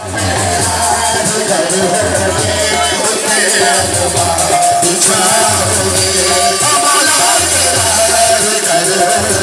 Thank you.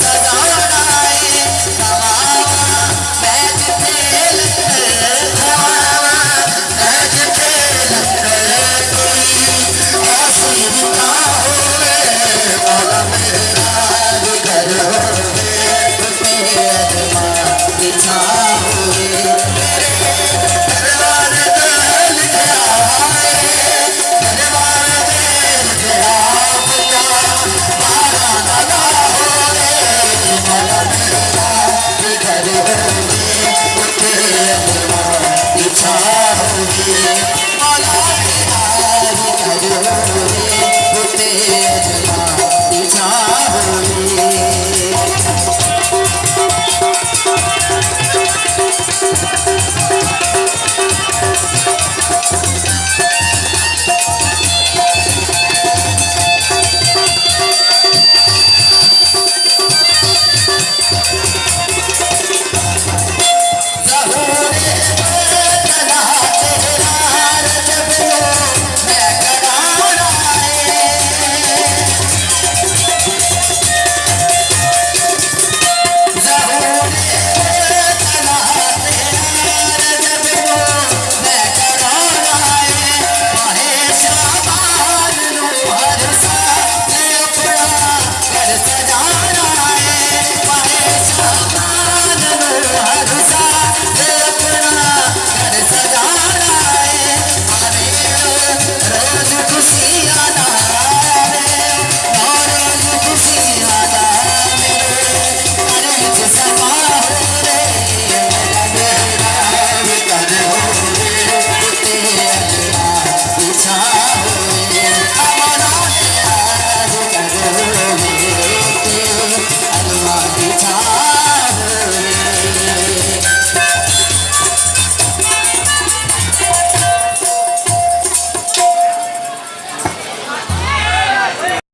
سدا شاہ کی مالا